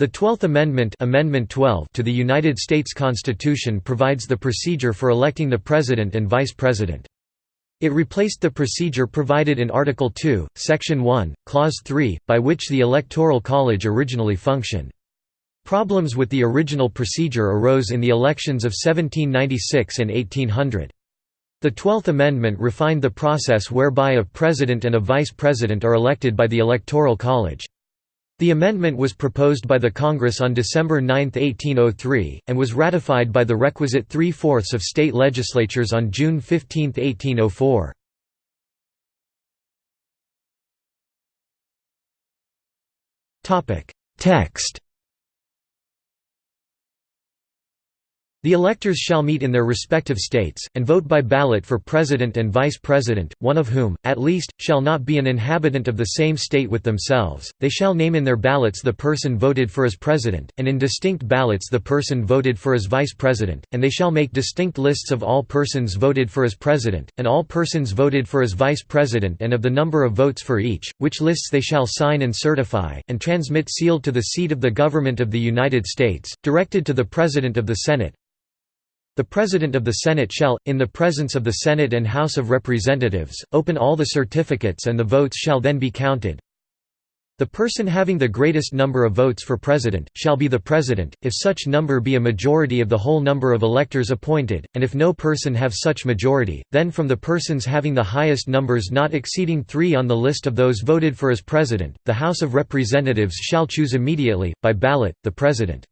The Twelfth Amendment, Amendment 12 to the United States Constitution provides the procedure for electing the President and Vice President. It replaced the procedure provided in Article 2, Section 1, Clause 3, by which the Electoral College originally functioned. Problems with the original procedure arose in the elections of 1796 and 1800. The Twelfth Amendment refined the process whereby a President and a Vice President are elected by the Electoral College. The amendment was proposed by the Congress on December 9, 1803, and was ratified by the requisite three-fourths of state legislatures on June 15, 1804. Text The electors shall meet in their respective states, and vote by ballot for President and Vice President, one of whom, at least, shall not be an inhabitant of the same state with themselves. They shall name in their ballots the person voted for as President, and in distinct ballots the person voted for as Vice President, and they shall make distinct lists of all persons voted for as President, and all persons voted for as Vice President and of the number of votes for each, which lists they shall sign and certify, and transmit sealed to the seat of the Government of the United States, directed to the President of the Senate, the President of the Senate shall, in the presence of the Senate and House of Representatives, open all the certificates and the votes shall then be counted. The person having the greatest number of votes for President, shall be the President, if such number be a majority of the whole number of electors appointed, and if no person have such majority, then from the persons having the highest numbers not exceeding three on the list of those voted for as President, the House of Representatives shall choose immediately, by ballot, the President.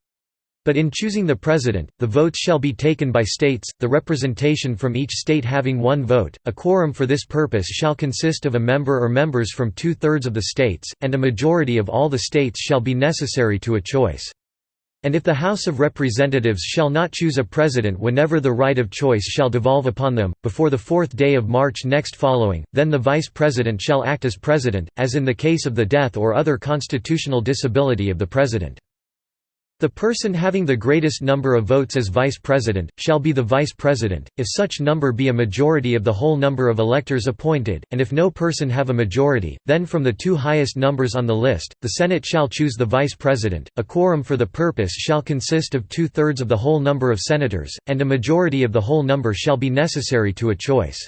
But in choosing the president, the votes shall be taken by states, the representation from each state having one vote. A quorum for this purpose shall consist of a member or members from two-thirds of the states, and a majority of all the states shall be necessary to a choice. And if the House of Representatives shall not choose a president whenever the right of choice shall devolve upon them, before the fourth day of March next following, then the Vice President shall act as President, as in the case of the death or other constitutional disability of the President. The person having the greatest number of votes as vice president, shall be the vice president, if such number be a majority of the whole number of electors appointed, and if no person have a majority, then from the two highest numbers on the list, the Senate shall choose the vice president. A quorum for the purpose shall consist of two-thirds of the whole number of senators, and a majority of the whole number shall be necessary to a choice.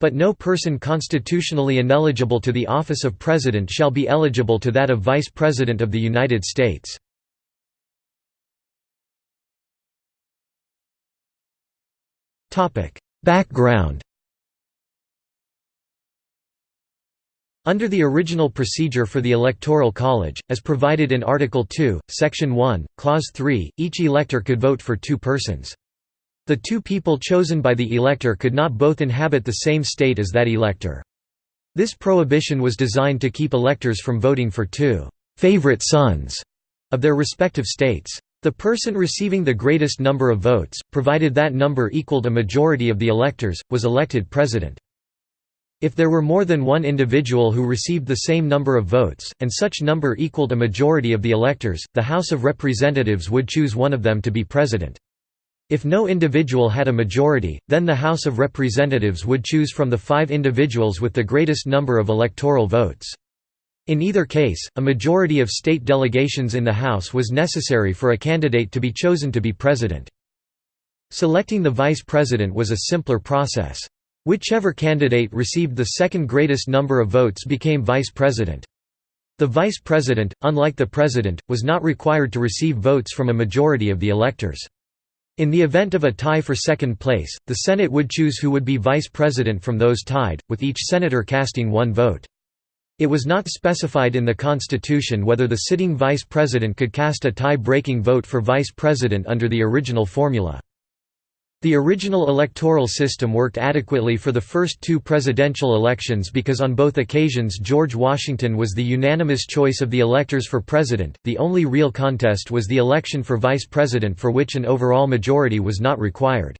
But no person constitutionally ineligible to the office of President shall be eligible to that of Vice President of the United States. Background Under the original procedure for the Electoral College, as provided in Article 2, Section 1, Clause 3, each elector could vote for two persons. The two people chosen by the elector could not both inhabit the same state as that elector. This prohibition was designed to keep electors from voting for two «favorite sons» of their respective states. The person receiving the greatest number of votes, provided that number equaled a majority of the electors, was elected president. If there were more than one individual who received the same number of votes, and such number equaled a majority of the electors, the House of Representatives would choose one of them to be president. If no individual had a majority, then the House of Representatives would choose from the five individuals with the greatest number of electoral votes. In either case, a majority of state delegations in the House was necessary for a candidate to be chosen to be president. Selecting the vice president was a simpler process. Whichever candidate received the second greatest number of votes became vice president. The vice president, unlike the president, was not required to receive votes from a majority of the electors. In the event of a tie for second place, the Senate would choose who would be vice president from those tied, with each senator casting one vote. It was not specified in the Constitution whether the sitting vice president could cast a tie-breaking vote for vice president under the original formula. The original electoral system worked adequately for the first two presidential elections because on both occasions George Washington was the unanimous choice of the electors for president. The only real contest was the election for vice president for which an overall majority was not required.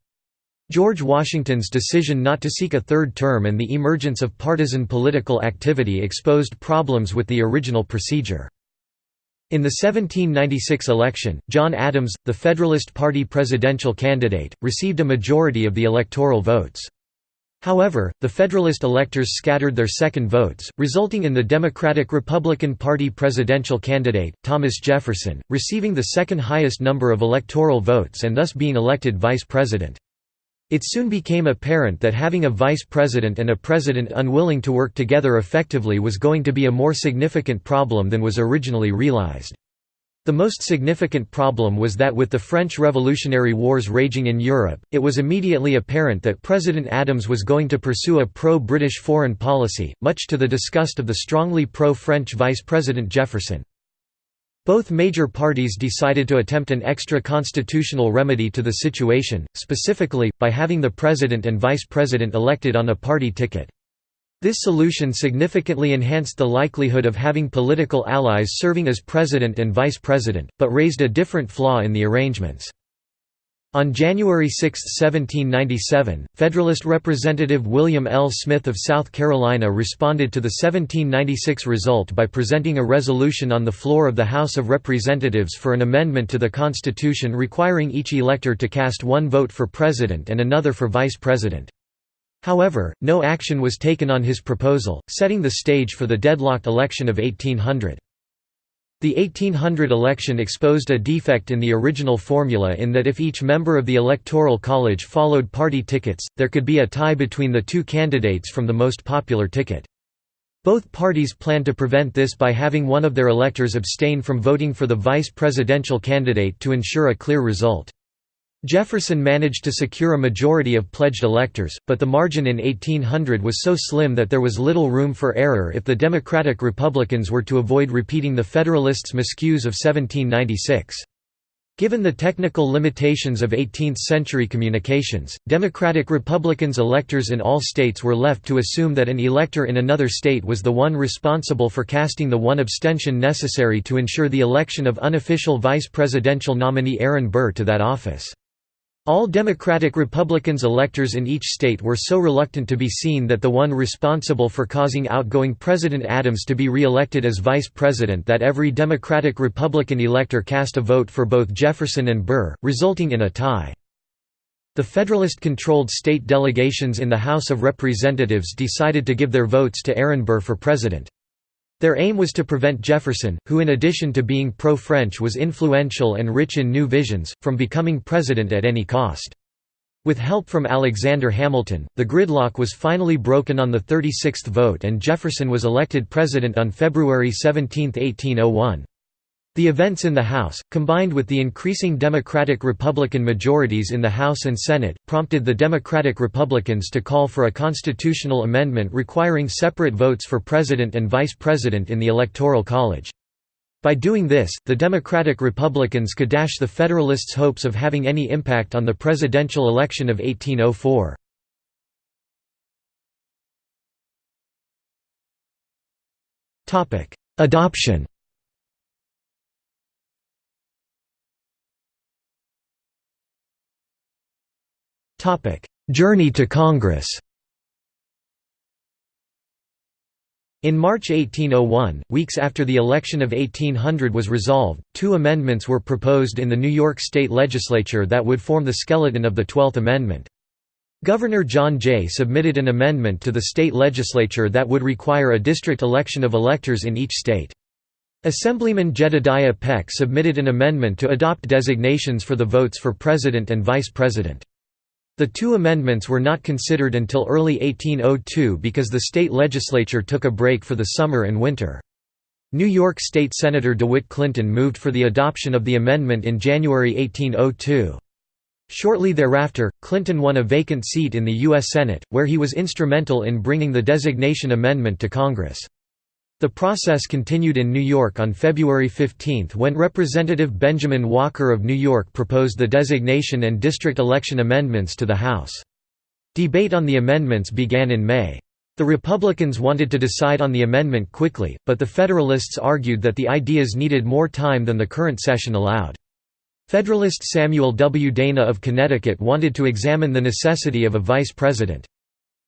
George Washington's decision not to seek a third term and the emergence of partisan political activity exposed problems with the original procedure. In the 1796 election, John Adams, the Federalist Party presidential candidate, received a majority of the electoral votes. However, the Federalist electors scattered their second votes, resulting in the Democratic-Republican Party presidential candidate, Thomas Jefferson, receiving the second highest number of electoral votes and thus being elected vice president. It soon became apparent that having a vice president and a president unwilling to work together effectively was going to be a more significant problem than was originally realized. The most significant problem was that with the French Revolutionary Wars raging in Europe, it was immediately apparent that President Adams was going to pursue a pro-British foreign policy, much to the disgust of the strongly pro-French Vice President Jefferson. Both major parties decided to attempt an extra-constitutional remedy to the situation, specifically, by having the president and vice president elected on a party ticket. This solution significantly enhanced the likelihood of having political allies serving as president and vice president, but raised a different flaw in the arrangements. On January 6, 1797, Federalist Representative William L. Smith of South Carolina responded to the 1796 result by presenting a resolution on the floor of the House of Representatives for an amendment to the Constitution requiring each elector to cast one vote for president and another for vice president. However, no action was taken on his proposal, setting the stage for the deadlocked election of 1800. The 1800 election exposed a defect in the original formula in that if each member of the Electoral College followed party tickets, there could be a tie between the two candidates from the most popular ticket. Both parties planned to prevent this by having one of their electors abstain from voting for the vice presidential candidate to ensure a clear result. Jefferson managed to secure a majority of pledged electors, but the margin in 1800 was so slim that there was little room for error if the Democratic Republicans were to avoid repeating the Federalists' miscues of 1796. Given the technical limitations of 18th-century communications, Democratic Republicans electors in all states were left to assume that an elector in another state was the one responsible for casting the one abstention necessary to ensure the election of unofficial vice presidential nominee Aaron Burr to that office. All Democratic Republicans electors in each state were so reluctant to be seen that the one responsible for causing outgoing President Adams to be re-elected as vice president that every Democratic Republican elector cast a vote for both Jefferson and Burr, resulting in a tie. The Federalist-controlled state delegations in the House of Representatives decided to give their votes to Aaron Burr for president. Their aim was to prevent Jefferson, who in addition to being pro-French was influential and rich in new visions, from becoming president at any cost. With help from Alexander Hamilton, the gridlock was finally broken on the 36th vote and Jefferson was elected president on February 17, 1801. The events in the House, combined with the increasing Democratic-Republican majorities in the House and Senate, prompted the Democratic-Republicans to call for a constitutional amendment requiring separate votes for President and Vice President in the Electoral College. By doing this, the Democratic-Republicans could dash the Federalists' hopes of having any impact on the presidential election of 1804. Adoption Journey to Congress In March 1801, weeks after the election of 1800 was resolved, two amendments were proposed in the New York State Legislature that would form the skeleton of the Twelfth Amendment. Governor John Jay submitted an amendment to the state legislature that would require a district election of electors in each state. Assemblyman Jedediah Peck submitted an amendment to adopt designations for the votes for president and vice president. The two amendments were not considered until early 1802 because the state legislature took a break for the summer and winter. New York State Senator DeWitt Clinton moved for the adoption of the amendment in January 1802. Shortly thereafter, Clinton won a vacant seat in the U.S. Senate, where he was instrumental in bringing the designation amendment to Congress. The process continued in New York on February 15 when Representative Benjamin Walker of New York proposed the designation and district election amendments to the House. Debate on the amendments began in May. The Republicans wanted to decide on the amendment quickly, but the Federalists argued that the ideas needed more time than the current session allowed. Federalist Samuel W. Dana of Connecticut wanted to examine the necessity of a vice president.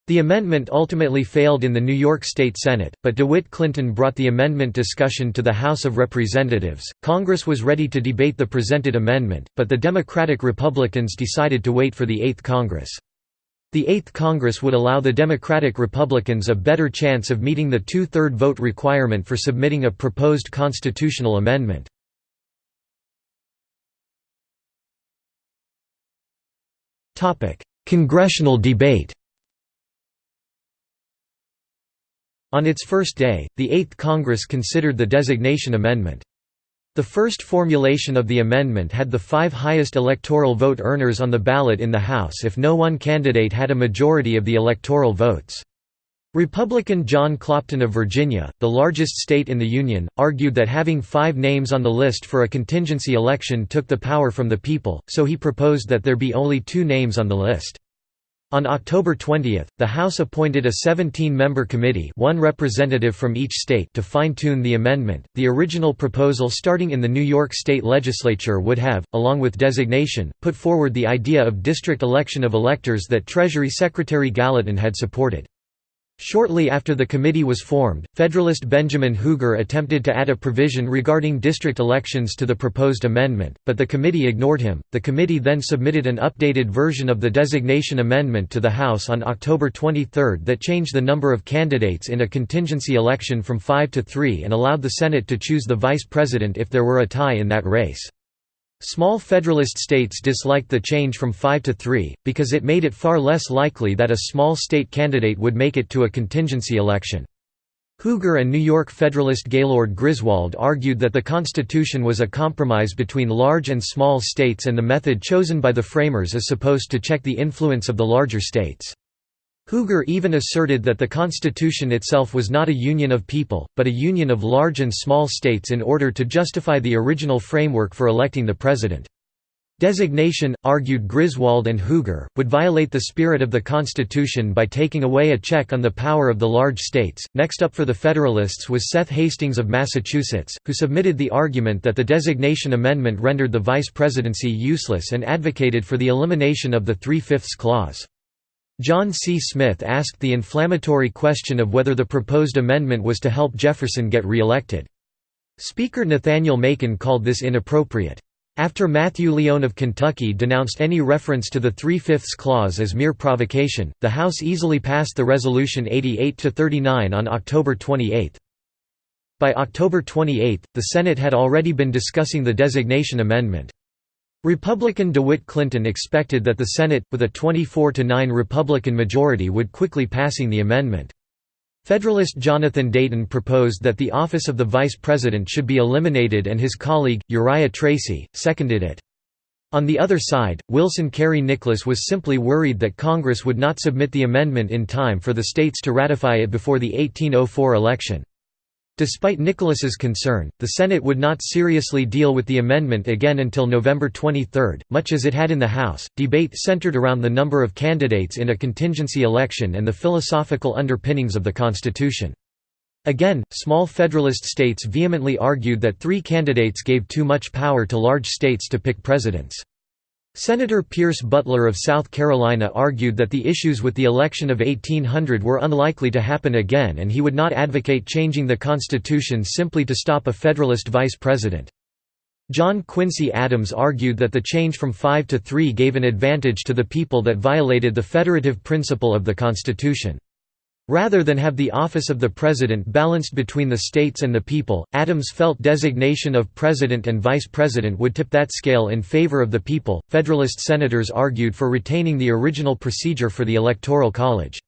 The amendment ultimately failed in the New York State Senate, but DeWitt Clinton brought the amendment discussion to the House of Representatives. Congress was ready to debate the presented amendment, but the Democratic Republicans decided to wait for the Eighth Congress. The Eighth Congress would allow the Democratic Republicans a better chance of meeting the two-third vote requirement for submitting a proposed constitutional amendment. Congressional debate On its first day, the Eighth Congress considered the designation amendment. The first formulation of the amendment had the five highest electoral vote earners on the ballot in the House if no one candidate had a majority of the electoral votes. Republican John Clopton of Virginia, the largest state in the Union, argued that having five names on the list for a contingency election took the power from the people, so he proposed that there be only two names on the list. On October 20, the House appointed a 17-member committee one representative from each state to fine-tune the amendment. The original proposal starting in the New York State Legislature would have, along with designation, put forward the idea of district election of electors that Treasury Secretary Gallatin had supported. Shortly after the committee was formed, Federalist Benjamin Huger attempted to add a provision regarding district elections to the proposed amendment, but the committee ignored him. The committee then submitted an updated version of the designation amendment to the House on October 23 that changed the number of candidates in a contingency election from five to three and allowed the Senate to choose the vice president if there were a tie in that race. Small Federalist states disliked the change from 5 to 3, because it made it far less likely that a small state candidate would make it to a contingency election. Huger and New York Federalist Gaylord Griswold argued that the Constitution was a compromise between large and small states and the method chosen by the framers is supposed to check the influence of the larger states. Huger even asserted that the Constitution itself was not a union of people, but a union of large and small states in order to justify the original framework for electing the president. Designation, argued Griswold and Huger, would violate the spirit of the Constitution by taking away a check on the power of the large states. Next up for the Federalists was Seth Hastings of Massachusetts, who submitted the argument that the designation amendment rendered the vice presidency useless and advocated for the elimination of the Three-Fifths Clause. John C. Smith asked the inflammatory question of whether the proposed amendment was to help Jefferson get re-elected. Speaker Nathaniel Macon called this inappropriate. After Matthew Lyon of Kentucky denounced any reference to the Three-Fifths Clause as mere provocation, the House easily passed the resolution 88–39 on October 28. By October 28, the Senate had already been discussing the designation amendment. Republican DeWitt Clinton expected that the Senate, with a 24–9 Republican majority would quickly passing the amendment. Federalist Jonathan Dayton proposed that the office of the vice president should be eliminated and his colleague, Uriah Tracy, seconded it. On the other side, Wilson Cary Nicholas was simply worried that Congress would not submit the amendment in time for the states to ratify it before the 1804 election. Despite Nicholas's concern, the Senate would not seriously deal with the amendment again until November 23, much as it had in the House. Debate centered around the number of candidates in a contingency election and the philosophical underpinnings of the Constitution. Again, small Federalist states vehemently argued that three candidates gave too much power to large states to pick presidents. Senator Pierce Butler of South Carolina argued that the issues with the election of 1800 were unlikely to happen again and he would not advocate changing the Constitution simply to stop a Federalist vice president. John Quincy Adams argued that the change from five to three gave an advantage to the people that violated the federative principle of the Constitution. Rather than have the office of the president balanced between the states and the people, Adams felt designation of president and vice president would tip that scale in favor of the people. Federalist senators argued for retaining the original procedure for the Electoral College.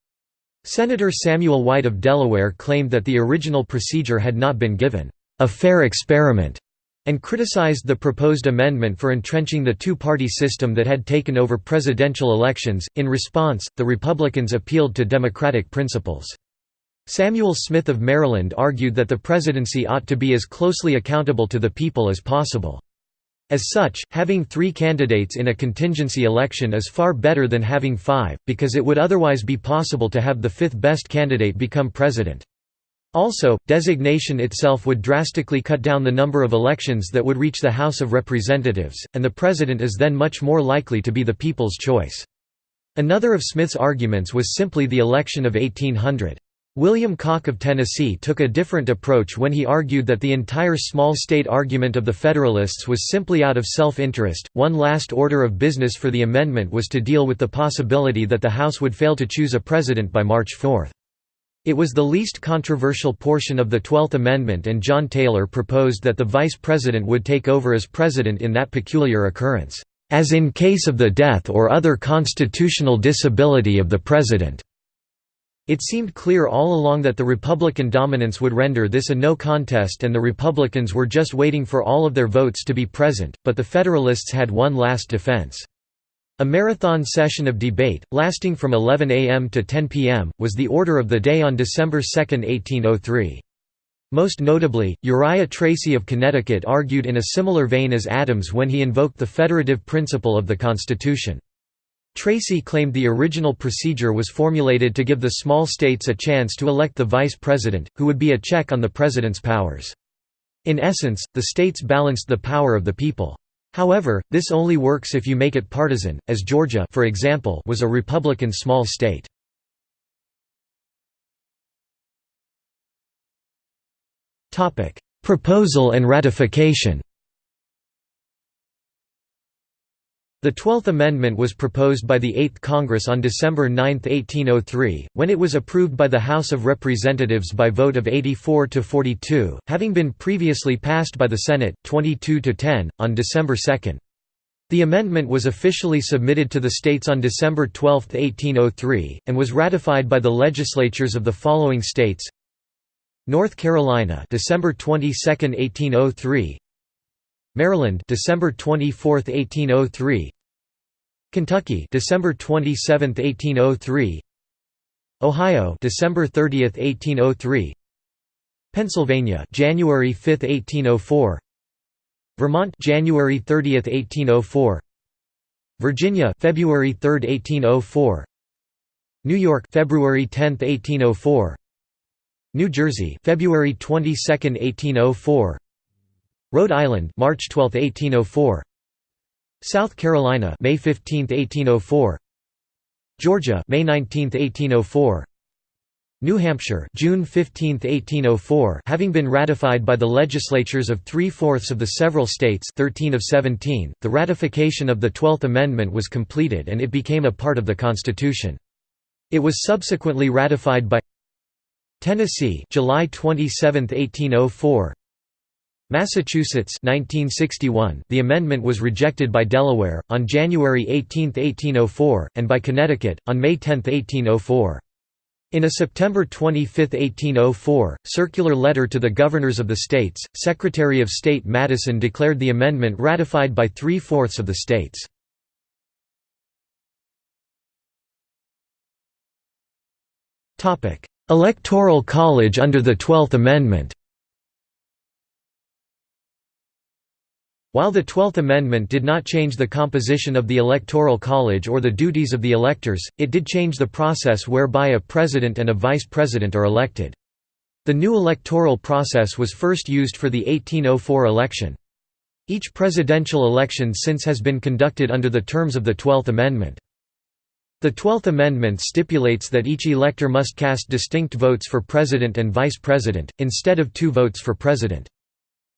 Senator Samuel White of Delaware claimed that the original procedure had not been given a fair experiment and criticized the proposed amendment for entrenching the two-party system that had taken over presidential elections. In response, the Republicans appealed to democratic principles. Samuel Smith of Maryland argued that the presidency ought to be as closely accountable to the people as possible. As such, having three candidates in a contingency election is far better than having five, because it would otherwise be possible to have the fifth best candidate become president. Also, designation itself would drastically cut down the number of elections that would reach the House of Representatives, and the president is then much more likely to be the people's choice. Another of Smith's arguments was simply the election of 1800. William Cocke of Tennessee took a different approach when he argued that the entire small state argument of the Federalists was simply out of self-interest. One last order of business for the amendment was to deal with the possibility that the House would fail to choose a president by March 4. It was the least controversial portion of the Twelfth Amendment and John Taylor proposed that the vice president would take over as president in that peculiar occurrence, "...as in case of the death or other constitutional disability of the president." It seemed clear all along that the Republican dominance would render this a no contest and the Republicans were just waiting for all of their votes to be present, but the Federalists had one last defense. A marathon session of debate, lasting from 11 a.m. to 10 p.m., was the order of the day on December 2, 1803. Most notably, Uriah Tracy of Connecticut argued in a similar vein as Adams when he invoked the federative principle of the Constitution. Tracy claimed the original procedure was formulated to give the small states a chance to elect the vice president, who would be a check on the president's powers. In essence, the states balanced the power of the people. However, this only works if you make it partisan, as Georgia for example, was a Republican small state. Proposal and ratification The Twelfth Amendment was proposed by the Eighth Congress on December 9, 1803, when it was approved by the House of Representatives by vote of 84 to 42, having been previously passed by the Senate, 22 to 10, on December 2. The amendment was officially submitted to the states on December 12, 1803, and was ratified by the legislatures of the following states: North Carolina, December 22, 1803; Maryland, December 24, 1803. Kentucky, December 27, 1803. Ohio, December 30, 1803. Pennsylvania, January 5, 1804. Vermont, January 30, 1804. Virginia, February 3, 1804. New York, February 10, 1804. New Jersey, February 22, 1804. Rhode Island, March 12, 1804. South Carolina, May 15, 1804. Georgia, May 19, 1804. New Hampshire, June 15, 1804, having been ratified by the legislatures of three-fourths of the several states 13 of 17, the ratification of the Twelfth Amendment was completed and it became a part of the Constitution. It was subsequently ratified by Tennessee July 27, 1804 Massachusetts 1961, the amendment was rejected by Delaware, on January 18, 1804, and by Connecticut, on May 10, 1804. In a September 25, 1804, circular letter to the governors of the states, Secretary of State Madison declared the amendment ratified by three-fourths of the states. Electoral College under the Twelfth Amendment While the Twelfth Amendment did not change the composition of the Electoral College or the duties of the electors, it did change the process whereby a president and a vice president are elected. The new electoral process was first used for the 1804 election. Each presidential election since has been conducted under the terms of the Twelfth Amendment. The Twelfth Amendment stipulates that each elector must cast distinct votes for president and vice president, instead of two votes for president.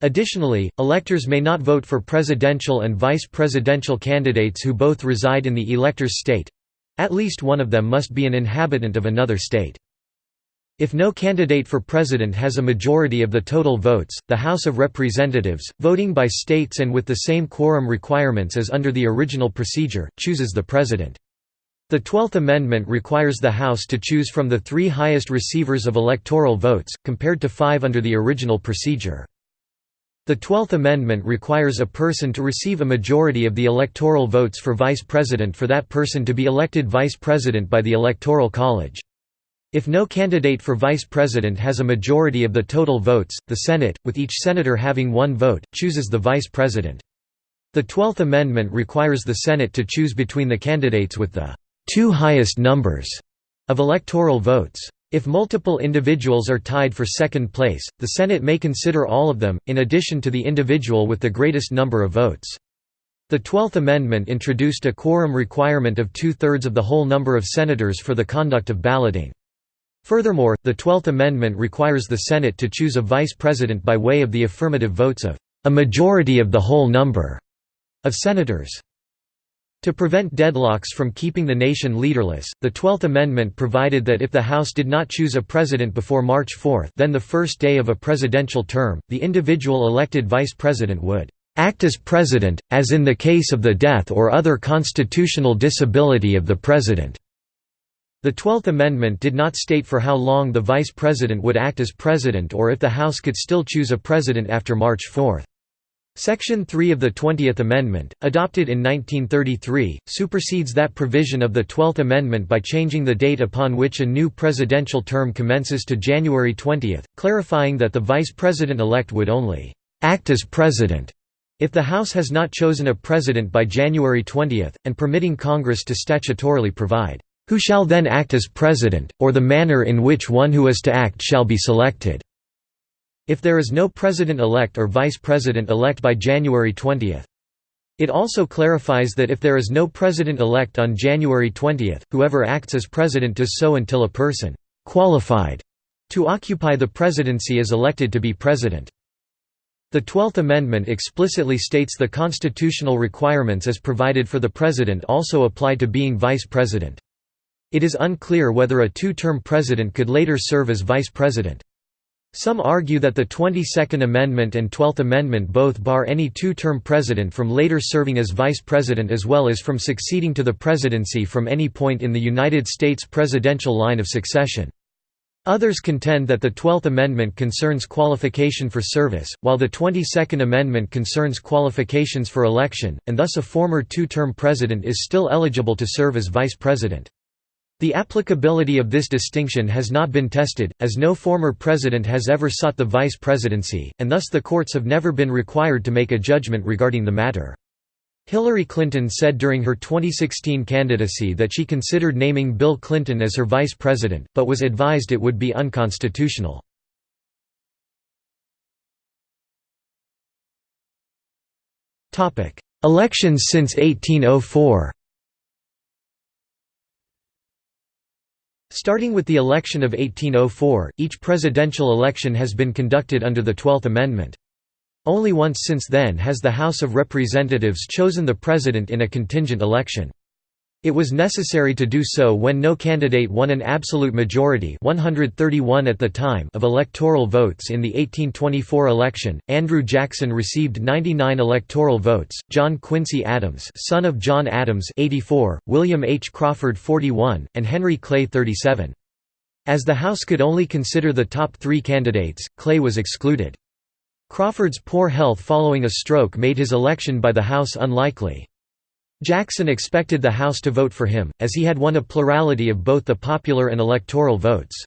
Additionally, electors may not vote for presidential and vice presidential candidates who both reside in the elector's state—at least one of them must be an inhabitant of another state. If no candidate for president has a majority of the total votes, the House of Representatives, voting by states and with the same quorum requirements as under the original procedure, chooses the president. The Twelfth Amendment requires the House to choose from the three highest receivers of electoral votes, compared to five under the original procedure. The Twelfth Amendment requires a person to receive a majority of the electoral votes for vice president for that person to be elected vice president by the Electoral College. If no candidate for vice president has a majority of the total votes, the Senate, with each senator having one vote, chooses the vice president. The Twelfth Amendment requires the Senate to choose between the candidates with the two highest numbers of electoral votes. If multiple individuals are tied for second place, the Senate may consider all of them, in addition to the individual with the greatest number of votes. The Twelfth Amendment introduced a quorum requirement of two-thirds of the whole number of senators for the conduct of balloting. Furthermore, the Twelfth Amendment requires the Senate to choose a vice president by way of the affirmative votes of a majority of the whole number of senators. To prevent deadlocks from keeping the nation leaderless, the Twelfth Amendment provided that if the House did not choose a president before March 4 then the first day of a presidential term, the individual elected vice president would "...act as president, as in the case of the death or other constitutional disability of the president." The Twelfth Amendment did not state for how long the vice president would act as president or if the House could still choose a president after March 4. Section 3 of the Twentieth Amendment, adopted in 1933, supersedes that provision of the Twelfth Amendment by changing the date upon which a new presidential term commences to January 20, clarifying that the vice president-elect would only «act as president» if the House has not chosen a president by January 20, and permitting Congress to statutorily provide, "...who shall then act as president, or the manner in which one who is to act shall be selected." If there is no president-elect or vice president-elect by January 20. It also clarifies that if there is no president-elect on January 20, whoever acts as president does so until a person «qualified» to occupy the presidency is elected to be president. The Twelfth Amendment explicitly states the constitutional requirements as provided for the president also apply to being vice president. It is unclear whether a two-term president could later serve as vice president. Some argue that the 22nd Amendment and 12th Amendment both bar any two-term president from later serving as vice president as well as from succeeding to the presidency from any point in the United States presidential line of succession. Others contend that the Twelfth Amendment concerns qualification for service, while the Twenty-second Amendment concerns qualifications for election, and thus a former two-term president is still eligible to serve as vice president. The applicability of this distinction has not been tested, as no former president has ever sought the vice presidency, and thus the courts have never been required to make a judgment regarding the matter. Hillary Clinton said during her 2016 candidacy that she considered naming Bill Clinton as her vice president, but was advised it would be unconstitutional. Elections since 1804 Starting with the election of 1804, each presidential election has been conducted under the Twelfth Amendment. Only once since then has the House of Representatives chosen the president in a contingent election. It was necessary to do so when no candidate won an absolute majority 131 at the time of electoral votes in the 1824 election. Andrew Jackson received 99 electoral votes, John Quincy Adams son of John Adams 84, William H. Crawford 41, and Henry Clay 37. As the House could only consider the top three candidates, Clay was excluded. Crawford's poor health following a stroke made his election by the House unlikely. Jackson expected the House to vote for him, as he had won a plurality of both the popular and electoral votes.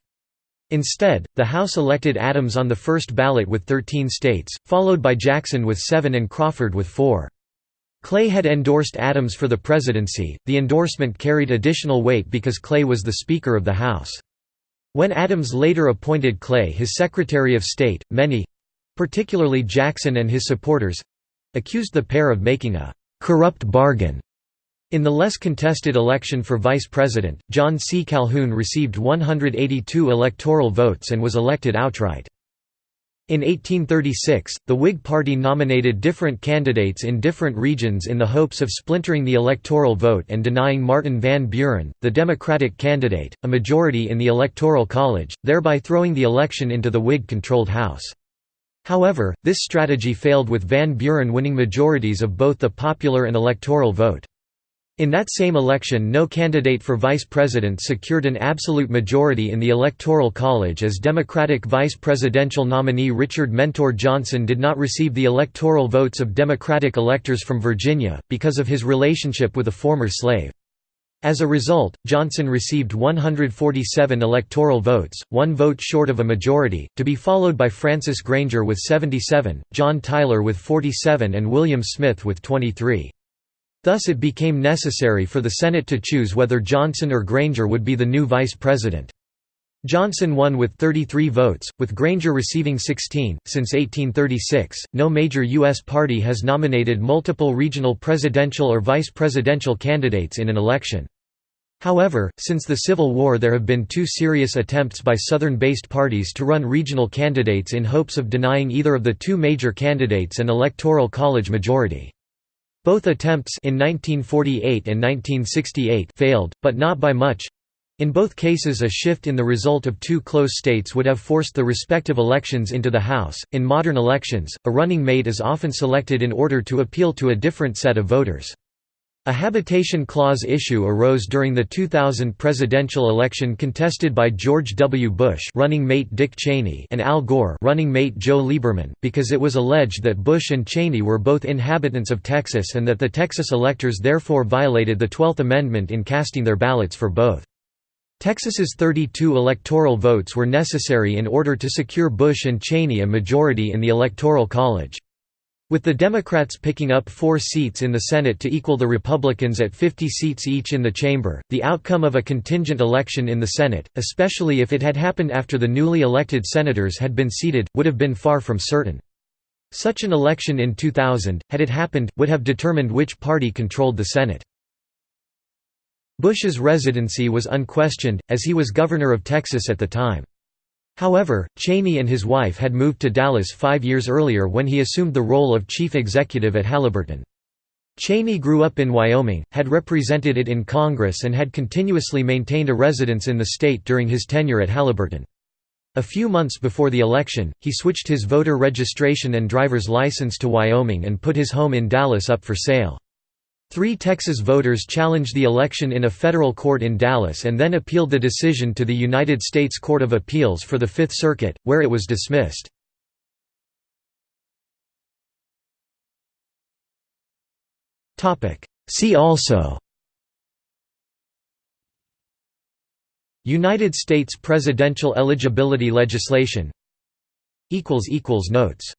Instead, the House elected Adams on the first ballot with 13 states, followed by Jackson with seven and Crawford with four. Clay had endorsed Adams for the presidency, the endorsement carried additional weight because Clay was the Speaker of the House. When Adams later appointed Clay his Secretary of State, many—particularly Jackson and his supporters—accused the pair of making a corrupt bargain. In the less contested election for vice president, John C. Calhoun received 182 electoral votes and was elected outright. In 1836, the Whig Party nominated different candidates in different regions in the hopes of splintering the electoral vote and denying Martin Van Buren, the Democratic candidate, a majority in the Electoral College, thereby throwing the election into the Whig-controlled House. However, this strategy failed with Van Buren winning majorities of both the popular and electoral vote. In that same election no candidate for vice president secured an absolute majority in the Electoral College as Democratic vice presidential nominee Richard Mentor Johnson did not receive the electoral votes of Democratic electors from Virginia, because of his relationship with a former slave. As a result, Johnson received 147 electoral votes, one vote short of a majority, to be followed by Francis Granger with 77, John Tyler with 47 and William Smith with 23. Thus it became necessary for the Senate to choose whether Johnson or Granger would be the new vice president. Johnson won with 33 votes, with Granger receiving 16. Since 1836, no major U.S. party has nominated multiple regional presidential or vice presidential candidates in an election. However, since the Civil War there have been two serious attempts by Southern-based parties to run regional candidates in hopes of denying either of the two major candidates an electoral college majority. Both attempts in 1948 and 1968 failed, but not by much. In both cases a shift in the result of two close states would have forced the respective elections into the House. In modern elections, a running mate is often selected in order to appeal to a different set of voters. A habitation clause issue arose during the 2000 presidential election contested by George W. Bush running mate Dick Cheney and Al Gore running mate Joe Lieberman, because it was alleged that Bush and Cheney were both inhabitants of Texas and that the Texas electors therefore violated the Twelfth Amendment in casting their ballots for both. Texas's 32 electoral votes were necessary in order to secure Bush and Cheney a majority in the Electoral College. With the Democrats picking up four seats in the Senate to equal the Republicans at 50 seats each in the chamber, the outcome of a contingent election in the Senate, especially if it had happened after the newly elected senators had been seated, would have been far from certain. Such an election in 2000, had it happened, would have determined which party controlled the Senate. Bush's residency was unquestioned, as he was governor of Texas at the time. However, Cheney and his wife had moved to Dallas five years earlier when he assumed the role of chief executive at Halliburton. Cheney grew up in Wyoming, had represented it in Congress and had continuously maintained a residence in the state during his tenure at Halliburton. A few months before the election, he switched his voter registration and driver's license to Wyoming and put his home in Dallas up for sale. Three Texas voters challenged the election in a federal court in Dallas and then appealed the decision to the United States Court of Appeals for the Fifth Circuit, where it was dismissed. See also United States presidential eligibility legislation Notes